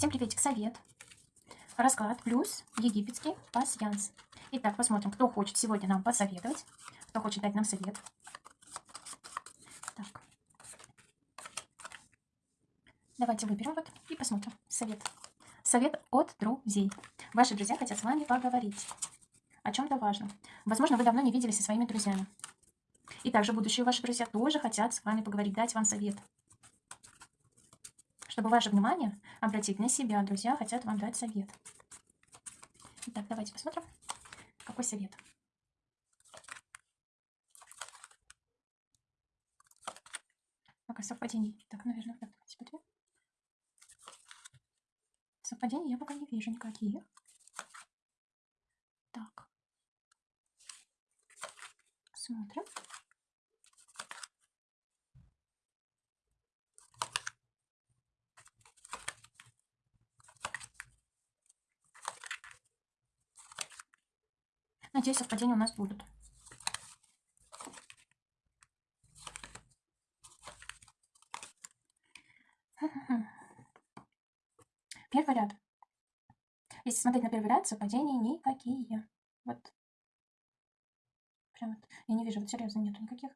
Всем приветик, совет. Расклад плюс египетский пасьянс. Итак, посмотрим, кто хочет сегодня нам посоветовать, кто хочет дать нам совет. Так. Давайте выберем вот и посмотрим совет. Совет от друзей. Ваши друзья хотят с вами поговорить о чем-то важном. Возможно, вы давно не виделись со своими друзьями. И также будущие ваши друзья тоже хотят с вами поговорить, дать вам совет. Чтобы ваше внимание обратить на себя, друзья хотят вам дать совет. Итак, давайте посмотрим, какой совет. Пока совпадений. Так, наверное, так, давайте. Совпадений я пока не вижу никаких. Так. Смотрим. Надеюсь, совпадения у нас будут. Первый ряд. Если смотреть на первый ряд, совпадений никакие. Вот. Прям вот. Я не вижу, вот серьезно, нету никаких.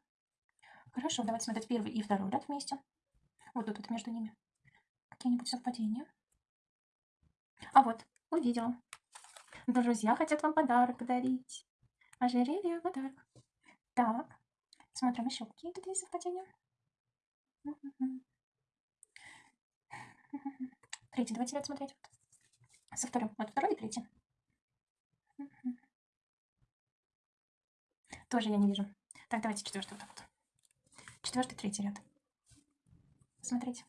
Хорошо, давайте смотреть первый и второй ряд вместе. Вот тут вот между ними. Какие-нибудь совпадения. А вот, увидела. Друзья хотят вам подарок подарить. Ожерелье, подарок. Так, смотрим еще какие тут есть совпадения. Третий, давайте ряд смотреть. Со вторым. Вот второй и третий. Тоже я не вижу. Так, давайте четвертый вот так вот. Четвертый, третий ряд. Смотрите.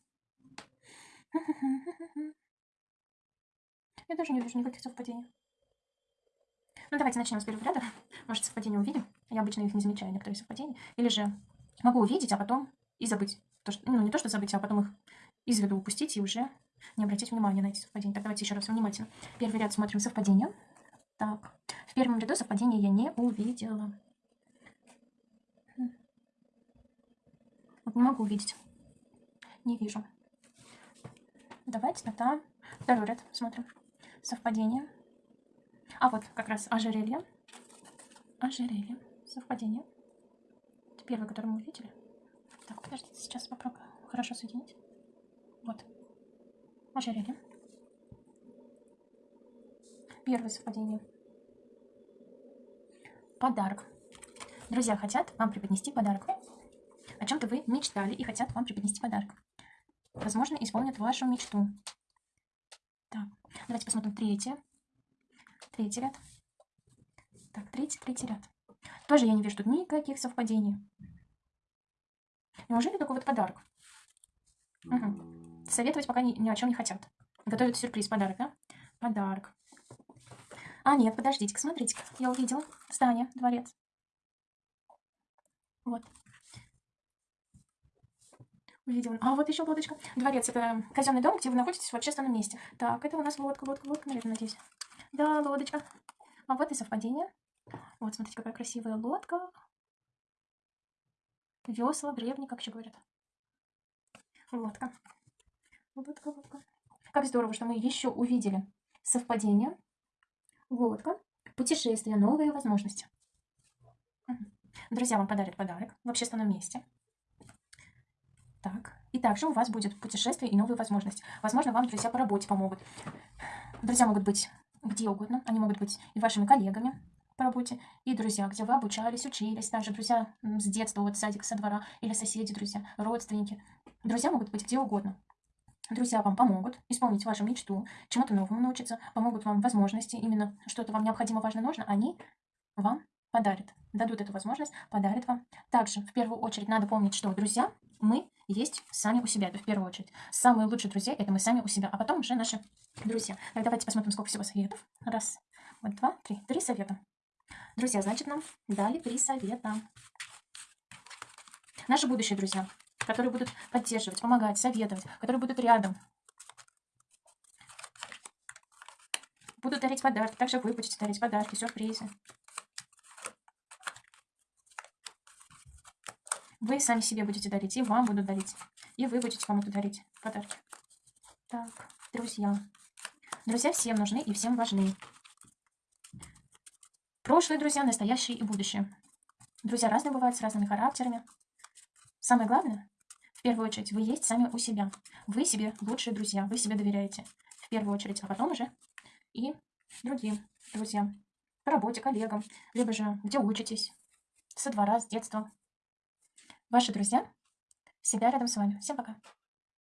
Я даже не вижу никаких совпадений. Ну, давайте начнем с первого ряда. Может, совпадения увидим. Я обычно их не замечаю, некоторые совпадения. Или же могу увидеть, а потом и забыть. То, что, ну, не то, что забыть, а потом их из виду упустить и уже не обратить внимания на эти совпадения. Так, давайте еще раз внимательно. Первый ряд смотрим совпадения. Так, в первом ряду совпадения я не увидела. Вот не могу увидеть. Не вижу. Давайте тогда второй ряд смотрим. Совпадение. А вот как раз ожерелье. Ожерелье. Совпадение. Это первый, который мы увидели. Так, подождите, сейчас попробую хорошо соединить. Вот. Ожерелье. Первое совпадение. Подарок. Друзья хотят вам преподнести подарок. О чем-то вы мечтали и хотят вам преподнести подарок. Возможно, исполнят вашу мечту. Так, давайте посмотрим третье. Третий ряд. Так, третий, третий ряд. Тоже я не вижу тут никаких совпадений. Неужели такой вот подарок? Угу. Советовать пока ни, ни о чем не хотят. Готовят сюрприз, подарок, да? Подарок. А, нет, подождите-ка, смотрите-ка. Я увидела. Здание, дворец. Вот. Увидела. А, вот еще лодочка. Дворец – это казенный дом, где вы находитесь в общественном месте. Так, это у нас лодка, лодка, лодка, наверное, надеюсь. Да, лодочка. А вот и совпадение. Вот, смотрите, какая красивая лодка. Весла, древний, как еще говорят. Лодка. Лодка, лодка. Как здорово, что мы еще увидели совпадение. Лодка. Путешествие, новые возможности. Друзья вам подарят подарок в общественном месте. Так. И также у вас будет путешествие и новые возможности. Возможно, вам друзья по работе помогут. Друзья могут быть где угодно. Они могут быть и вашими коллегами по работе, и друзья, где вы обучались, учились, также друзья с детства, вот садик, со двора, или соседи, друзья, родственники. Друзья могут быть где угодно. Друзья вам помогут исполнить вашу мечту, чему-то новому научиться, помогут вам возможности, именно что-то вам необходимо, важно, нужно, они вам подарят, дадут эту возможность, подарят вам. Также, в первую очередь, надо помнить, что друзья, мы есть сами у себя, это в первую очередь. Самые лучшие друзья – это мы сами у себя, а потом уже наши друзья. Так, давайте посмотрим, сколько всего советов. Раз, вот, два, три. Три совета. Друзья, значит, нам дали три совета. Наши будущие друзья, которые будут поддерживать, помогать, советовать, которые будут рядом. Будут дарить подарки. Также вы будете дарить подарки, сюрпризы. Вы сами себе будете дарить, и вам будут дарить. И вы будете кому-то дарить подарки. Так, друзья. Друзья всем нужны и всем важны. Прошлые друзья, настоящие и будущее. Друзья разные бывают, с разными характерами. Самое главное, в первую очередь, вы есть сами у себя. Вы себе лучшие друзья, вы себе доверяете. В первую очередь, а потом уже и другим друзьям. По работе, коллегам, либо же где учитесь, со двора, с детства. Ваши друзья всегда рядом с вами. Всем пока.